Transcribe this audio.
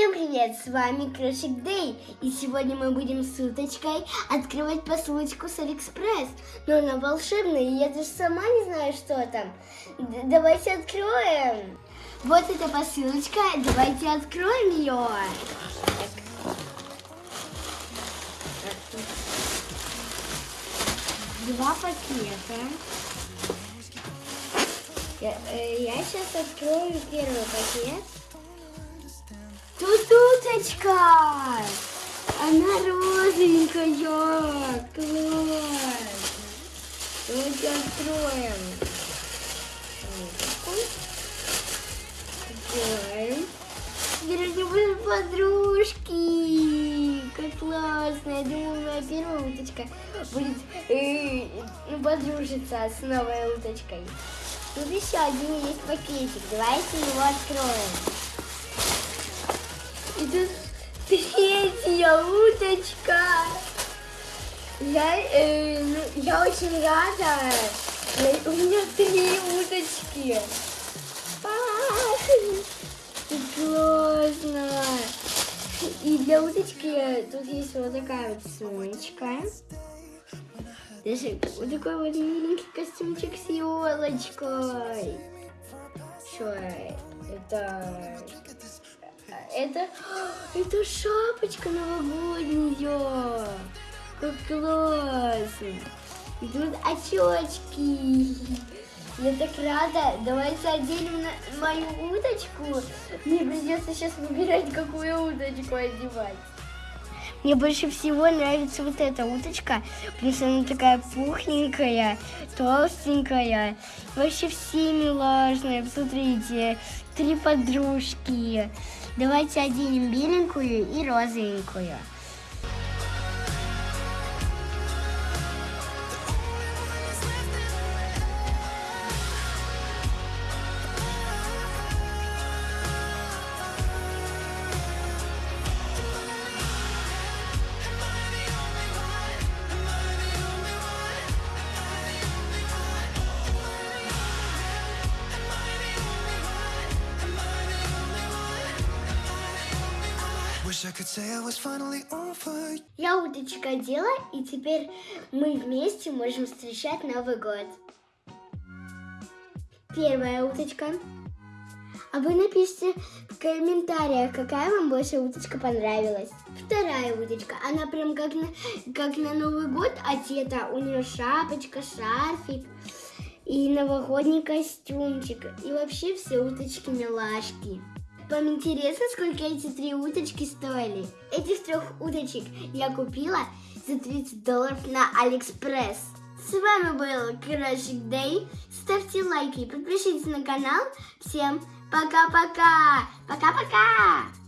Всем привет, с вами Крошик Дэй, и сегодня мы будем с уточкой открывать посылочку с Алиэкспресс. Но она волшебная, и я даже сама не знаю, что там. Д давайте откроем. Вот эта посылочка, давайте откроем ее. Два пакета. Я, э, я сейчас открою первый пакет. Тут уточка! Она розовенькая! Класс! Давайте откроем. Откроем. Теперь у него подружки! Как классно! Я думаю, моя первая уточка будет э, ну, подружиться с новой уточкой. Тут еще один есть пакетик. Давайте его откроем. И тут третья уточка. Я, э, ну, я очень рада. Я, у меня три уточки. классно. И для уточки тут есть вот такая вот сумочка. Даже вот такой вот миленький костюмчик с елочкой. Что это? Это, это шапочка новогодняя. Как классно. И тут очечки. Я так рада. Давайте оденем на мою уточку. Мне придется сейчас выбирать, какую уточку одевать. Мне больше всего нравится вот эта уточка, потому что она такая пухленькая, толстенькая. Вообще все милашные. Посмотрите, три подружки. Давайте оденем беленькую и розовенькую. Я уточка дела, и теперь мы вместе можем встречать Новый год. Первая уточка. А вы напишите в комментариях, какая вам больше уточка понравилась. Вторая уточка. Она прям как на, как на Новый год одета. У нее шапочка, шарфик и новогодний костюмчик. И вообще все уточки милашки. Вам интересно, сколько эти три уточки стоили? Этих трех уточек я купила за 30 долларов на Алиэкспресс. С вами был Крошик Дэй. Ставьте лайки, подпишитесь на канал. Всем пока-пока. Пока-пока.